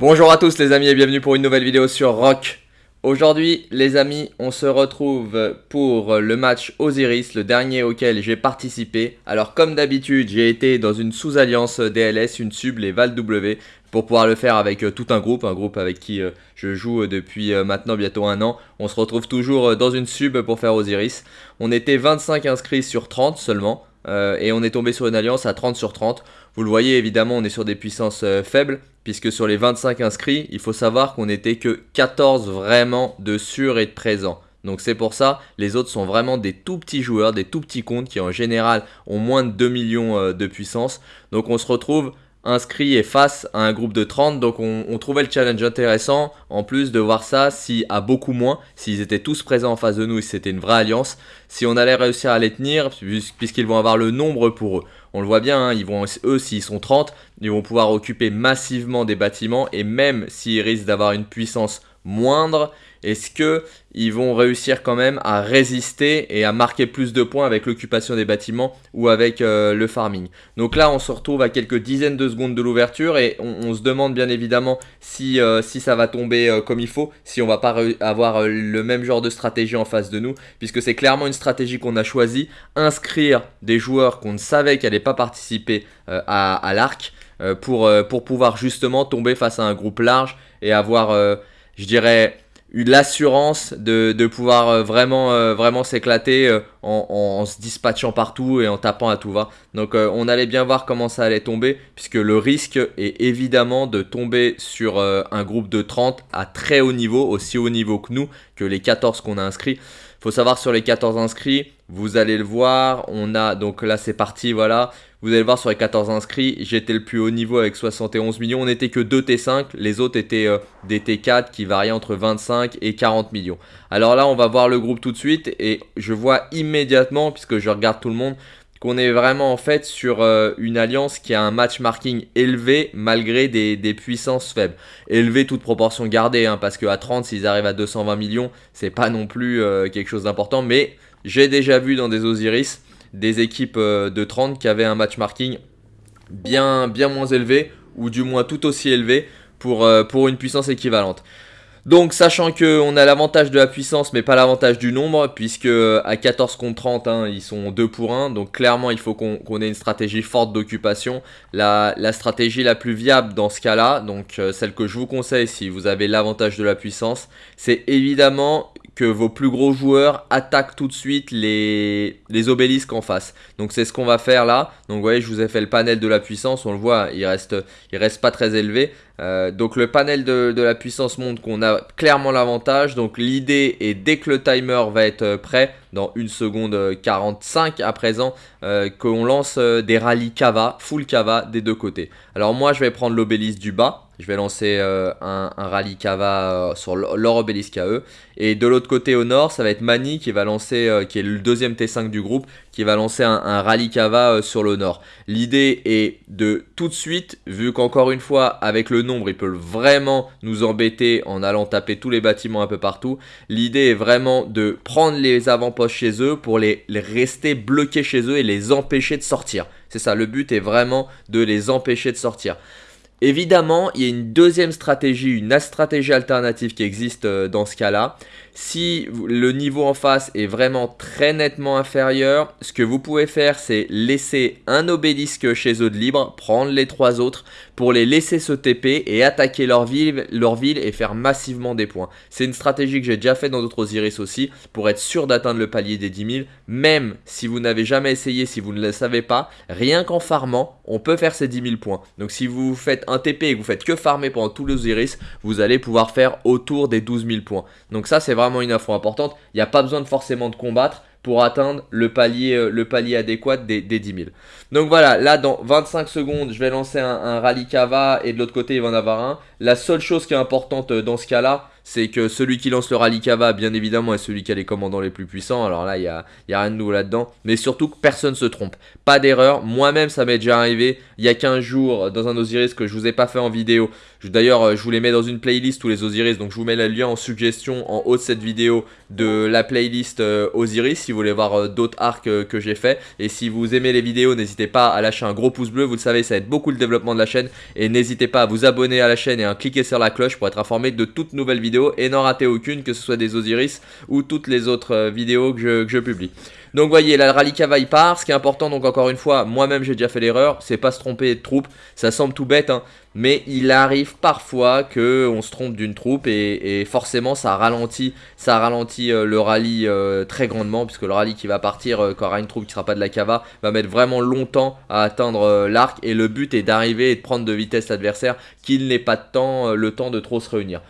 Bonjour à tous les amis et bienvenue pour une nouvelle vidéo sur Rock. Aujourd'hui les amis on se retrouve pour le match Osiris, le dernier auquel j'ai participé. Alors comme d'habitude j'ai été dans une sous-alliance DLS, une sub, les Val W pour pouvoir le faire avec euh, tout un groupe, un groupe avec qui euh, je joue depuis euh, maintenant bientôt un an. On se retrouve toujours dans une sub pour faire Osiris. On était 25 inscrits sur 30 seulement. et on est tombé sur une alliance à 30 sur 30. Vous le voyez évidemment on est sur des puissances faibles puisque sur les 25 inscrits il faut savoir qu'on n'était que 14 vraiment de sûr et de présent. Donc c'est pour ça, les autres sont vraiment des tout petits joueurs, des tout petits comptes qui en général ont moins de 2 millions de puissance. Donc on se retrouve inscrit et face à un groupe de 30 donc on, trouvait le challenge intéressant en plus de voir ça si à beaucoup moins s'ils étaient tous présents en face de nous et si c'était une vraie alliance si on allait réussir à les tenir puisqu'ils vont avoir le nombre pour eux on le voit bien hein, eux s'ils sont 30 ils vont pouvoir occuper massivement des bâtiments et même s'ils risquent d'avoir une puissance moindre est-ce qu'ils vont réussir quand même à résister et à marquer plus de points avec l'occupation des bâtiments ou avec euh, le farming? Donc là, on se retrouve à quelques dizaines de secondes de l'ouverture et on, se demande bien évidemment si, euh, ça va tomber euh, comme il faut, si on va pas avoir le même genre de stratégie en face de nous, puisque c'est clairement une stratégie qu'on a choisie, inscrire des joueurs qu'on ne savait qu'elle n'allaient pas participer à, l'arc pour, pouvoir justement tomber face à un groupe large et avoir, je dirais l'assurance de, de, pouvoir euh, vraiment, euh, vraiment s'éclater euh, en, en, se dispatchant partout et en tapant à tout va. Donc on allait bien voir comment ça allait tomber puisque le risque est évidemment de tomber sur un groupe de 30 à très haut niveau, aussi haut niveau que nous, que les 14 qu'on a inscrits faut savoir sur les 14 inscrits, vous allez le voir, on a, donc là c'est parti, voilà. Vous allez voir sur les 14 inscrits, j'étais le plus haut niveau avec 71 millions. On n'était que 2 T5, les autres étaient euh, des T4 qui variaient entre 25 et 40 millions. Alors là, on va voir le groupe tout de suite et je vois immédiatement, puisque je regarde tout le monde, qu'on est vraiment en fait sur euh, une alliance qui a un match marking élevé malgré des, puissances faibles. Élevé toute proportion gardée, hein, parce qu'à 30, s'ils arrivent à 220 millions, c'est pas non plus euh, quelque chose d'important. Mais j'ai déjà vu dans des Osiris des équipes euh, de 30 qui avaient un match marking bien, bien moins élevé, ou du moins tout aussi élevé pour, pour une puissance équivalente. Donc sachant qu'on a l'avantage de la puissance mais pas l'avantage du nombre puisque à 14 contre 30 hein, ils sont 2 pour 1 donc clairement il faut qu'on ait une stratégie forte d'occupation. La, stratégie la plus viable dans ce cas là, donc euh, celle que je vous conseille si vous avez l'avantage de la puissance, c'est évidemment vos plus gros joueurs attaquent tout de suite les, obélisques en face. Donc c'est ce qu'on va faire là. Donc vous voyez, je vous ai fait le panel de la puissance. On le voit, il reste, il reste pas très élevé. Euh, donc le panel de, la puissance montre qu'on a clairement l'avantage. Donc l'idée est dès que le timer va être prêt, dans 1 seconde 45 à présent, euh, qu'on lance euh, des rallyes cava, full cava des deux côtés. Alors moi je vais prendre l'obélisque du bas. Je vais lancer euh, un, rallye Cava euh, sur leur obélisque à eux. Et de l'autre côté au nord, ça va être Mani qui va lancer, euh, qui est le deuxième T5 du groupe, qui va lancer un, rallye Cava sur le nord. L'idée est de tout de suite, vu qu'encore une fois, avec le nombre, ils peuvent vraiment nous embêter en allant taper tous les bâtiments un peu partout. L'idée est vraiment de prendre les avant-postes chez eux pour les rester bloqués chez eux et les empêcher de sortir. C'est ça, le but est vraiment de les empêcher de sortir. Évidemment, il y a une deuxième stratégie, une stratégie alternative qui existe euh, dans ce cas-là. Si le niveau en face est vraiment très nettement inférieur, ce que vous pouvez faire, c'est laisser un obélisque chez eux de libre, prendre les trois autres pour les laisser se TP et attaquer leur ville, et faire massivement des points. C'est une stratégie que j'ai déjà fait dans d'autres Osiris aussi pour être sûr d'atteindre le palier des 10 000. Même si vous n'avez jamais essayé, si vous ne le savez pas, rien qu'en farmant, on peut faire ces 10 000 points. Donc si vous faites un TP et que vous faites que farmer pendant tous les Osiris, vous allez pouvoir faire autour des 12 000 points. Donc ça c'est vraiment une info importante. Il n'y a pas besoin de forcément de combattre pour atteindre le palier, euh, adéquat des, des 10 000. Donc voilà, là dans 25 secondes, je vais lancer un, un rallye cava et de l'autre côté il va en avoir un. La seule chose qui est importante euh, dans ce cas-là, c'est que celui qui lance le rallye cava, bien évidemment, est celui qui a les commandants les plus puissants. Alors là, il n'y a, a rien de nouveau là-dedans. Mais surtout que personne se trompe. Pas d'erreur. Moi-même, ça m'est déjà arrivé il y a 15 jours dans un Osiris que je vous ai pas fait en vidéo. D'ailleurs, euh, je vous les mets dans une playlist tous les Osiris. Donc je vous mets le lien en suggestion en haut de cette vidéo de la playlist euh, Osiris si vous voulez voir d'autres arcs que j'ai fait. Et si vous aimez les vidéos, n'hésitez pas à lâcher un gros pouce bleu. Vous le savez, ça aide beaucoup le développement de la chaîne. Et n'hésitez pas à vous abonner à la chaîne cliquez sur la cloche pour être informé de toutes nouvelles vidéos et n'en rater aucune, que ce soit des Osiris ou toutes les autres euh, vidéos que je, publie. Donc voyez, la rallye cava part. Ce qui est important, donc encore une fois, moi-même j'ai déjà fait l'erreur, c'est pas se tromper de troupe. Ça semble tout bête, hein, mais il arrive parfois qu'on se trompe d'une troupe et, forcément ça ralentit, ça ralentit euh, le rallye euh, très grandement puisque le rallye qui va partir quand il y aura une troupe qui sera pas de la cava va mettre vraiment longtemps à atteindre l'arc et le but est d'arriver et de prendre de vitesse l'adversaire qu'il n'ait pas le temps de trop se réunir.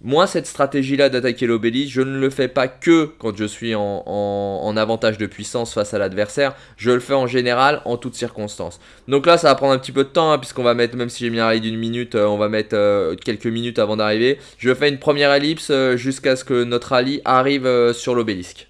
Moi, cette stratégie-là d'attaquer l'obélisque, je ne le fais pas que quand je suis en, avantage de puissance face à l'adversaire. Je le fais en général, en toutes circonstances. Donc là, ça va prendre un petit peu de temps, hein, puisqu'on va mettre, même si j'ai mis un rallye d'une minute, euh, on va mettre euh, quelques minutes avant d'arriver. Je fais une première ellipse euh, jusqu'à ce que notre rallye arrive sur l'obélisque.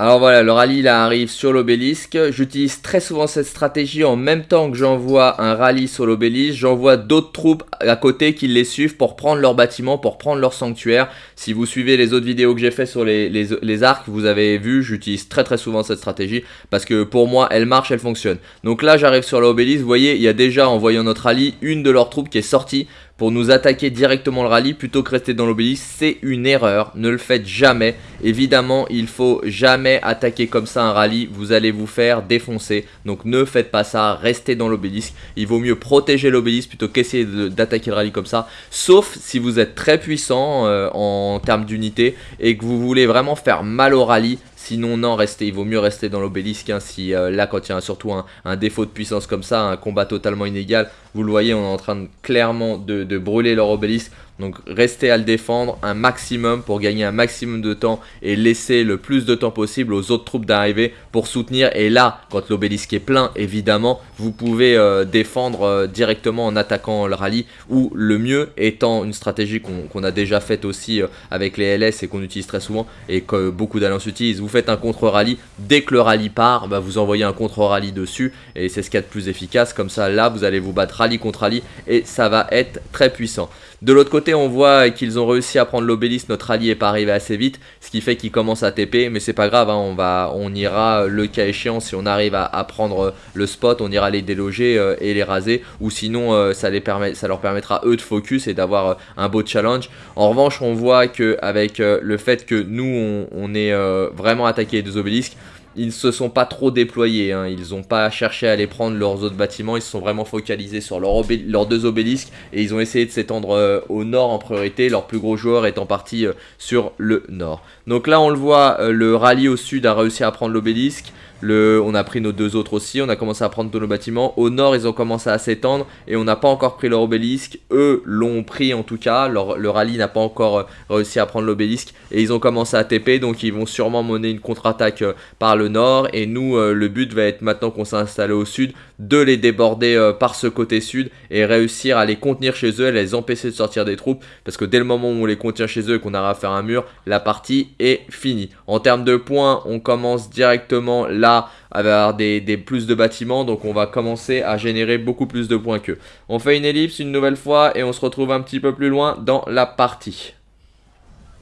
Alors voilà, le rallye là arrive sur l'obélisque. J'utilise très souvent cette stratégie en même temps que j'envoie un rallye sur l'obélisque. J'envoie d'autres troupes à côté qui les suivent pour prendre leur bâtiment, pour prendre leur sanctuaire. Si vous suivez les autres vidéos que j'ai fait sur les, les, arcs, vous avez vu, j'utilise très très souvent cette stratégie parce que pour moi, elle marche, elle fonctionne. Donc là, j'arrive sur l'obélisque. Vous voyez, il y a déjà, en voyant notre rallye, une de leurs troupes qui est sortie pour nous attaquer directement le rallye plutôt que rester dans l'obélisque. C'est une erreur, ne le faites jamais. Évidemment, il faut jamais attaquer comme ça un rallye, vous allez vous faire défoncer. Donc ne faites pas ça, restez dans l'obélisque. Il vaut mieux protéger l'obélisque plutôt qu'essayer d'attaquer le rallye comme ça. Sauf si vous êtes très puissant euh, en termes d'unité et que vous voulez vraiment faire mal au rallye. Sinon, non, restez, il vaut mieux rester dans l'obélisque. Hein, si euh, là, quand il y a surtout un, défaut de puissance comme ça, un combat totalement inégal, vous le voyez, on est en train clairement de brûler leur obélisque. Donc restez à le défendre un maximum pour gagner un maximum de temps et laisser le plus de temps possible aux autres troupes d'arriver pour soutenir. Et là, quand l'obélisque est plein, évidemment, vous pouvez euh, défendre euh, directement en attaquant le rallye. Ou le mieux étant une stratégie qu'on a déjà faite aussi euh, avec les LS et qu'on utilise très souvent et que beaucoup d'alliances utilisent. Vous faites un contre-rallye, dès que le rallye part, bah, vous envoyez un contre-rallye dessus et c'est ce qu'il y a de plus efficace. Comme ça, là, vous allez vous battre rallye contre rallye et ça va être très puissant. De l'autre côté, on voit qu'ils ont réussi à prendre l'obélisque, notre allié n'est pas arrivé assez vite, ce qui fait qu'ils commencent à TP, mais c'est pas grave, hein, on, va, on ira le cas échéant, si on arrive à, prendre le spot, on ira les déloger euh, et les raser, ou sinon euh, ça, leur permettra eux de focus et d'avoir euh, un beau challenge. En revanche, on voit qu'avec le fait que nous, on, on est vraiment attaqué les deux obélisques, ils ne se sont pas trop déployés, hein. ils n'ont pas cherché à aller prendre leurs autres bâtiments, ils se sont vraiment focalisés sur leurs deux obélisques et ils ont essayé de s'étendre euh, au nord en priorité, leur plus gros joueur étant parti euh, sur le nord. Donc là on le voit, euh, le rallye au sud a réussi à prendre l'obélisque, on a pris nos deux autres aussi, on a commencé à prendre tous nos bâtiments. Au nord, ils ont commencé à s'étendre et on n'a pas encore pris leur obélisque. Eux l'ont pris en tout cas, le rallye n'a pas encore euh, réussi à prendre l'obélisque et ils ont commencé à TP donc ils vont sûrement mener une contre-attaque euh, par le nord. Et nous, le but va être maintenant qu'on s'est installé au sud, de les déborder par ce côté sud et réussir à les contenir chez eux, à les empêcher de sortir des troupes parce que dès le moment où on les contient chez eux et qu'on arrive à faire un mur, la partie est finie. En termes de points, on commence directement là avoir des, plus de bâtiments, donc on va commencer à générer beaucoup plus de points qu'eux. On fait une ellipse une nouvelle fois et on se retrouve un petit peu plus loin dans la partie.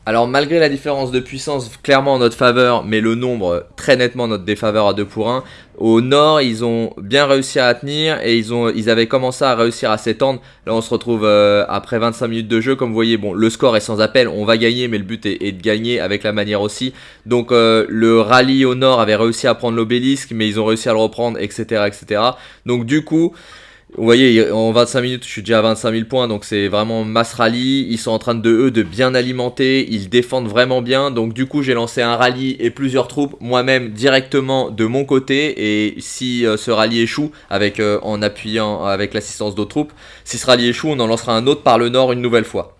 Alors malgré la différence de puissance clairement en notre faveur, mais le nombre très nettement notre défaveur à 2 pour 1, au nord ils ont bien réussi à tenir et ils, ont, ils avaient commencé à réussir à s'étendre. Là on se retrouve euh, après 25 minutes de jeu, comme vous voyez, bon le score est sans appel, on va gagner mais le but est, de gagner avec la manière aussi. Donc euh, le rallye au nord avait réussi à prendre l'obélisque mais ils ont réussi à le reprendre etc. etc. Donc du coup... Vous voyez, en 25 minutes, je suis déjà à 25 000 points, donc c'est vraiment mass rallye. Ils sont en train de, eux, de bien alimenter, ils défendent vraiment bien. Donc du coup, j'ai lancé un rallye et plusieurs troupes, moi-même directement de mon côté. Et si euh, ce rallye échoue, avec, euh, en appuyant avec l'assistance d'autres troupes, si ce rallye échoue, on en lancera un autre par le nord une nouvelle fois.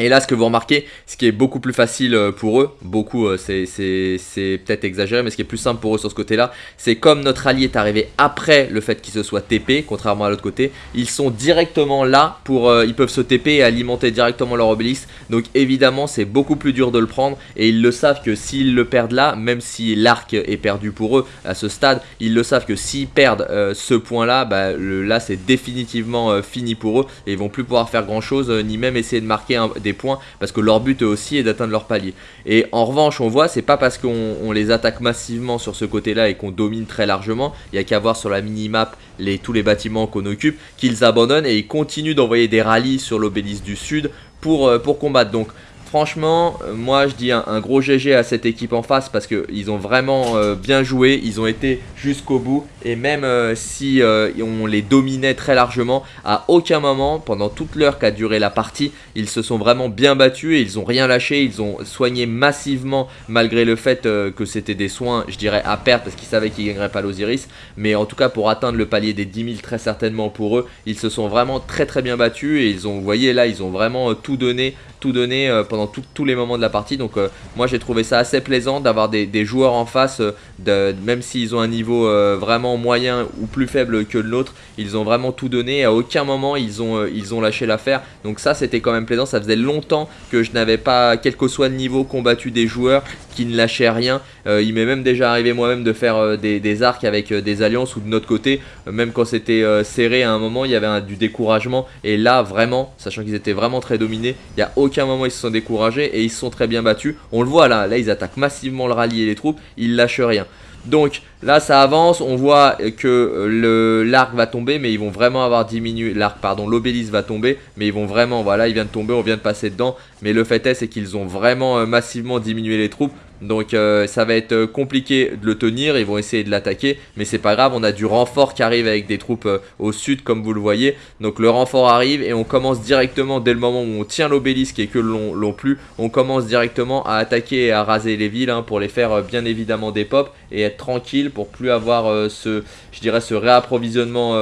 Et là, ce que vous remarquez, ce qui est beaucoup plus facile euh, pour eux, beaucoup, euh, c'est peut-être exagéré, mais ce qui est plus simple pour eux sur ce côté-là, c'est comme notre allié est arrivé après le fait qu'il se soit TP, contrairement à l'autre côté, ils sont directement là pour, euh, ils peuvent se TP et alimenter directement leur obélisque. Donc évidemment, c'est beaucoup plus dur de le prendre et ils le savent que s'ils le perdent là, même si l'arc est perdu pour eux à ce stade, ils le savent que s'ils perdent ce point-là, bah, là c'est définitivement fini pour eux et ils vont plus pouvoir faire grand-chose, ni même essayer de marquer des points parce que leur but aussi est d'atteindre leur palier. Et en revanche, on voit, c'est pas parce qu'on les attaque massivement sur ce côté-là et qu'on domine très largement, il y a qu'à voir sur la mini-map les, tous les bâtiments qu'on occupe, qu'ils abandonnent et ils continuent d'envoyer des rallyes sur l'obélisque du sud pour, euh, pour combattre. Donc Franchement, euh, moi je dis un, gros GG à cette équipe en face parce qu'ils ont vraiment euh, bien joué, ils ont été jusqu'au bout. Et même euh, si on les dominait très largement, à aucun moment pendant toute l'heure qu'a duré la partie, ils se sont vraiment bien battus et ils ont rien lâché, ils ont soigné massivement malgré le fait que c'était des soins, je dirais à perte parce qu'ils savaient qu'ils gagneraient pas l'Osiris, mais en tout cas pour atteindre le palier des 10 000 très certainement pour eux, ils se sont vraiment très très bien battus. Et ils ont, vous voyez là, ils ont vraiment tout donné tout donné euh, tous les moments de la partie. Donc euh, moi j'ai trouvé ça assez plaisant d'avoir des, joueurs en face, euh, de, même s'ils ont un niveau vraiment moyen ou plus faible que le nôtre, ils ont vraiment tout donné. À aucun moment ils ont, ils ont lâché l'affaire. Donc ça c'était quand même plaisant. Ça faisait longtemps que je n'avais pas, quel que soit le niveau, combattu des joueurs qui ne lâchaient rien. il m'est même déjà arrivé moi-même de faire des, arcs avec des alliances ou de notre côté, même quand c'était serré à un moment, il y avait du découragement. Et là vraiment, sachant qu'ils étaient vraiment très dominés, il n'y a aucun moment ils se sont découragés et ils sont très bien battus. On le voit là, là ils attaquent massivement le rallye et les troupes, ils lâchent rien. Donc là ça avance, on voit que l'arc va tomber mais ils vont vraiment avoir diminué, l'arc pardon, l'obélisque va tomber mais ils vont vraiment, voilà il vient de tomber, on vient de passer dedans mais le fait est c'est qu'ils ont vraiment euh, massivement diminué les troupes donc euh, ça va être euh, compliqué de le tenir, ils vont essayer de l'attaquer, mais c'est pas grave, on a du renfort qui arrive avec des troupes euh, au sud comme vous le voyez. Donc le renfort arrive et on commence directement dès le moment où on tient l'obélisque et que l'on plus, on commence directement à attaquer et à raser les villes hein, pour les faire bien évidemment des pop et être tranquille pour plus avoir ce, je dirais, ce réapprovisionnement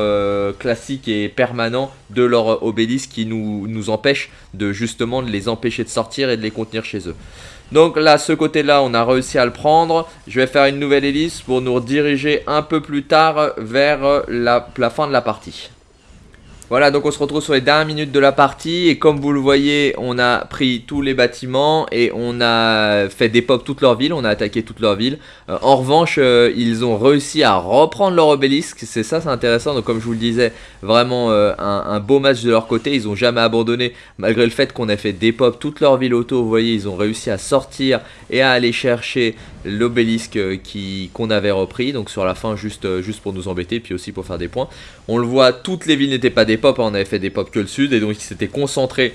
classique et permanent de leur obélisque qui nous, nous empêche de justement de les empêcher de sortir et de les contenir chez eux. Donc là, ce côté-là, on a réussi à le prendre. Je vais faire une nouvelle hélice pour nous rediriger un peu plus tard vers la, la fin de la partie. Voilà, donc on se retrouve sur les dernières minutes de la partie et comme vous le voyez, on a pris tous les bâtiments et on a fait des pop toute leur ville, on a attaqué toute leur ville. Euh, en revanche, euh, ils ont réussi à reprendre leur obélisque, c'est ça, c'est intéressant. Donc comme je vous le disais, vraiment euh, un, beau match de leur côté, ils ont jamais abandonné malgré le fait qu'on ait fait des pop toute leur ville auto. Vous voyez, ils ont réussi à sortir et à aller chercher l'obélisque qu'on avait repris. Donc sur la fin, juste, juste pour nous embêter, puis aussi pour faire des points. On le voit, toutes les villes n'étaient pas des pop, on avait fait des pop que le sud, et donc ils s'étaient concentrés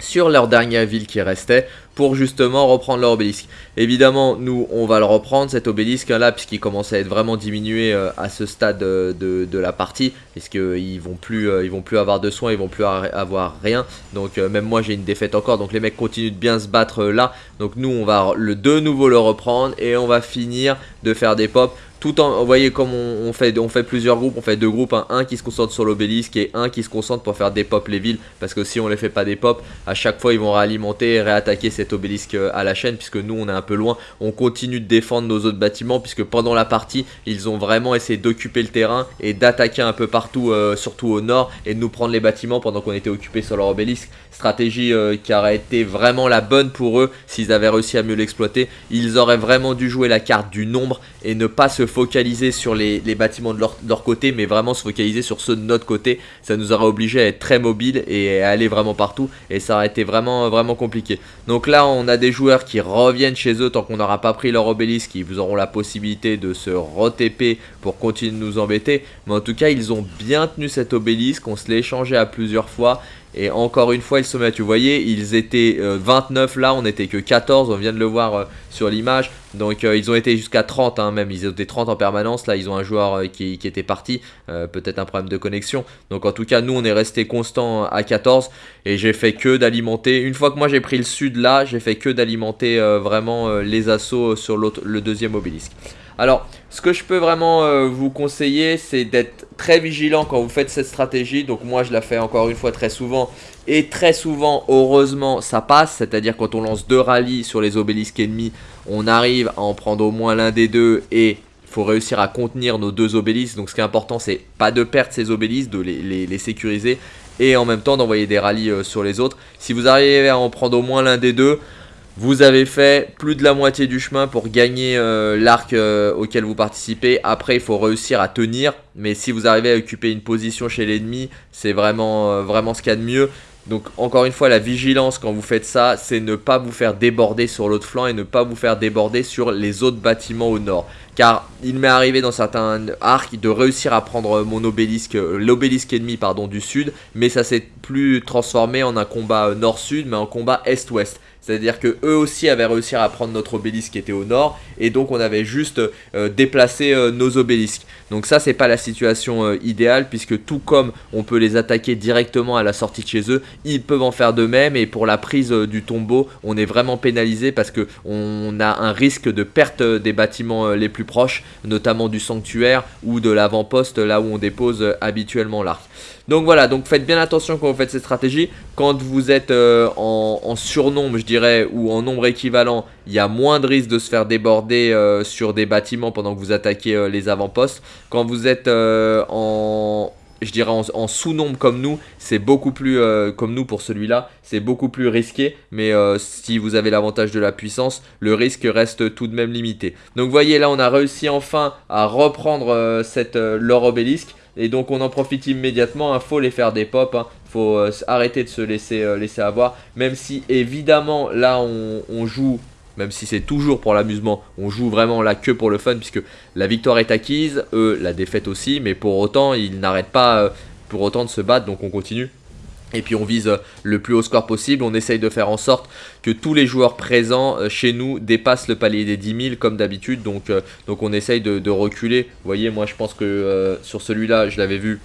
sur leur dernière ville qui restait pour justement reprendre leur obélisque. Évidemment, nous, on va le reprendre, cet obélisque là, puisqu'il commence à être vraiment diminué euh, à ce stade euh, de, la partie, puisqu'ils vont plus euh, ils vont plus avoir de soins, ils vont plus avoir rien. Donc même moi, j'ai une défaite encore, donc les mecs continuent de bien se battre là. Donc nous, on va le, de nouveau le reprendre, et on va finir de faire des pops tout en, vous voyez comme on, fait, on fait plusieurs groupes, on fait deux groupes, un qui se concentre sur l'obélisque et un qui se concentre pour faire des pop les villes, parce que si on les fait pas des pop, à chaque fois ils vont réalimenter et réattaquer cet obélisque à la chaîne, puisque nous on est un peu loin, on continue de défendre nos autres bâtiments, puisque pendant la partie, ils ont vraiment essayé d'occuper le terrain et d'attaquer un peu partout, euh, surtout au nord, et de nous prendre les bâtiments pendant qu'on était occupé sur leur obélisque, stratégie euh, qui aurait été vraiment la bonne pour eux, s'ils avaient réussi à mieux l'exploiter, ils auraient vraiment dû jouer la carte du nombre et ne pas se focaliser sur les, bâtiments de leur, côté, mais vraiment se focaliser sur ceux de notre côté. Ça nous aurait obligé à être très mobile et à aller vraiment partout, et ça aurait été vraiment, vraiment compliqué. Donc là, on a des joueurs qui reviennent chez eux tant qu'on n'aura pas pris leur obélisque, vous auront la possibilité de se re-TP pour continuer de nous embêter. Mais en tout cas, ils ont bien tenu cet obélisque, on se l'est échangé à plusieurs fois. Et encore une fois, ils se mettent, vous voyez, ils étaient 29 euh, là, on n'était que 14, on vient de le voir euh, sur l'image. Donc euh, ils ont été jusqu'à 30 hein, même, ils étaient 30 en permanence. Là, ils ont un joueur qui, qui, était parti, peut-être un problème de connexion. Donc en tout cas, nous, on est resté constant à 14 et j'ai fait que d'alimenter. Une fois que moi j'ai pris le sud là, j'ai fait que d'alimenter vraiment les assauts sur le deuxième obélisque. Alors, ce que je peux vraiment euh, vous conseiller, c'est d'être très vigilant quand vous faites cette stratégie. Donc moi, je la fais encore une fois très souvent. Et très souvent, heureusement, ça passe. C'est-à-dire quand on lance deux rallyes sur les obélisques ennemis, on arrive à en prendre au moins l'un des deux et il faut réussir à contenir nos deux obélisques. Donc ce qui est important, c'est pas de perdre ces obélisques, de les, sécuriser et en même temps d'envoyer des rallyes euh, sur les autres. Si vous arrivez à en prendre au moins l'un des deux, vous avez fait plus de la moitié du chemin pour gagner euh, l'arc euh, auquel vous participez. Après, il faut réussir à tenir. Mais si vous arrivez à occuper une position chez l'ennemi, c'est vraiment, euh, vraiment ce qu'il y a de mieux. Donc encore une fois, la vigilance quand vous faites ça, c'est ne pas vous faire déborder sur l'autre flanc et ne pas vous faire déborder sur les autres bâtiments au nord. Car il m'est arrivé dans certains arcs de réussir à prendre mon obélisque, l'obélisque ennemi pardon, du sud, mais ça s'est plus transformé en un combat nord-sud, mais en combat est-ouest. C'est-à-dire que eux aussi avaient réussi à prendre notre obélisque qui était au nord et donc on avait juste euh, déplacé euh, nos obélisques. Donc ça c'est pas la situation euh, idéale puisque tout comme on peut les attaquer directement à la sortie de chez eux, ils peuvent en faire de même et pour la prise du tombeau, on est vraiment pénalisé parce que on a un risque de perte des bâtiments les plus proches, notamment du sanctuaire ou de l'avant-poste là où on dépose habituellement l'arc. Donc voilà, donc faites bien attention quand vous faites ces stratégies. Quand vous êtes euh, en, surnombre, je dirais, ou en nombre équivalent, il y a moins de risque de se faire déborder euh, sur des bâtiments pendant que vous attaquez euh, les avant-postes. Quand vous êtes en je dirais en, sous-nombre comme nous, c'est beaucoup plus, comme nous pour celui-là, c'est beaucoup plus risqué, mais si vous avez l'avantage de la puissance, le risque reste tout de même limité. Donc vous voyez là, on a réussi enfin à reprendre cette leur obélisque, et donc on en profite immédiatement, il hein. faut les faire des pop, hein. faut euh, arrêter de se laisser, euh, laisser avoir. Même si évidemment là on, joue, même si c'est toujours pour l'amusement, on joue vraiment là que pour le fun puisque la victoire est acquise, eux la défaite aussi, mais pour autant ils n'arrêtent pas euh, pour autant de se battre donc on continue. Et puis on vise le plus haut score possible, on essaye de faire en sorte que tous les joueurs présents euh, chez nous dépassent le palier des 10 000 comme d'habitude. Donc, euh, donc on essaye de, reculer. Vous voyez, moi je pense que euh, sur celui-là, je l'avais vu,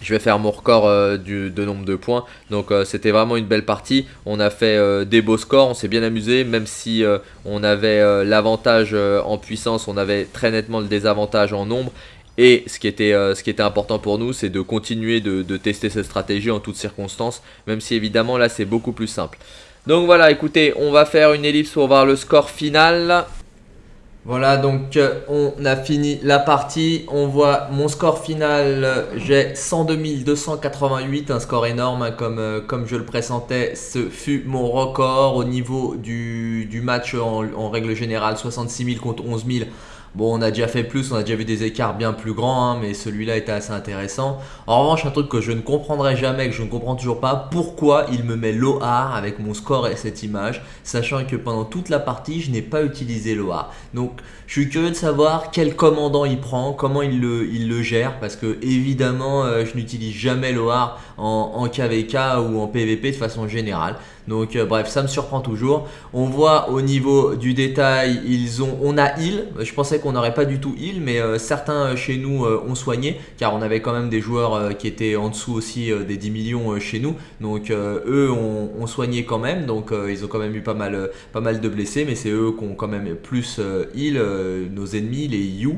je vais faire mon record de nombre de points. Donc c'était vraiment une belle partie. On a fait des beaux scores, on s'est bien amusé. Même si on avait l'avantage en puissance, on avait très nettement le désavantage en nombre. Et ce qui était, euh, ce qui était important pour nous, c'est de continuer de, tester cette stratégie en toutes circonstances, même si évidemment là c'est beaucoup plus simple. Donc voilà, écoutez, on va faire une ellipse pour voir le score final. Voilà, donc euh, on a fini la partie. On voit mon score final, j'ai 102 288, un score énorme hein, comme, euh, comme je le pressentais. Ce fut mon record au niveau du, match en, règle générale, 66 000 contre 11 000. Bon, on a déjà fait plus, on a déjà vu des écarts bien plus grands, hein, mais celui-là était assez intéressant. En revanche, un truc que je ne comprendrai jamais, que je ne comprends toujours pas, pourquoi il me met l'OAR avec mon score et cette image, sachant que pendant toute la partie, je n'ai pas utilisé l'OAR. Donc, je suis curieux de savoir quel commandant il prend, comment il le, gère, parce que évidemment, euh, je n'utilise jamais l'OAR en, en KVK ou en PVP de façon générale. Donc euh, bref, ça me surprend toujours. On voit au niveau du détail, ils ont, on a heal. Je pensais qu'on n'aurait pas du tout heal, mais euh, certains euh, chez nous ont soigné, car on avait quand même des joueurs qui étaient en dessous aussi des 10 millions chez nous. Donc eux ont, soigné quand même, donc ils ont quand même eu pas mal, pas mal de blessés, mais c'est eux qui ont quand même plus heal, nos ennemis, les You.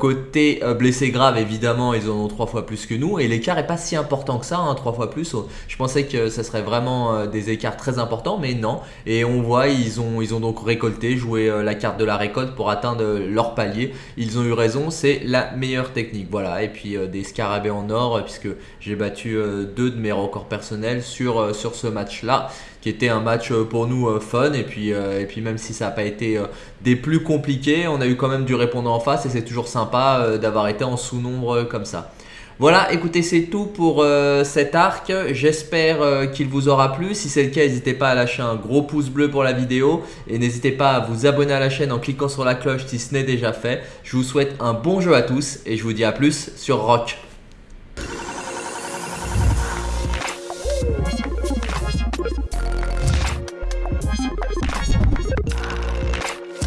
côté blessés graves, évidemment, ils en ont trois fois plus que nous, et l'écart est pas si important que ça, hein, trois fois plus. Je pensais que ça serait vraiment des écart très important, mais non. Et on voit, ils ont, donc récolté, joué euh, la carte de la récolte pour atteindre leur palier. Ils ont eu raison, c'est la meilleure technique. Voilà, et puis euh, des scarabées en or, puisque j'ai battu euh, deux de mes records personnels sur, sur ce match-là qui était un match pour nous fun et puis, et puis même si ça n'a pas été des plus compliqués, on a eu quand même du répondant en face et c'est toujours sympa d'avoir été en sous-nombre comme ça. Voilà, écoutez, c'est tout pour euh, cet arc. J'espère euh, qu'il vous aura plu. Si c'est le cas, n'hésitez pas à lâcher un gros pouce bleu pour la vidéo. Et n'hésitez pas à vous abonner à la chaîne en cliquant sur la cloche si ce n'est déjà fait. Je vous souhaite un bon jeu à tous et je vous dis à plus sur Rock.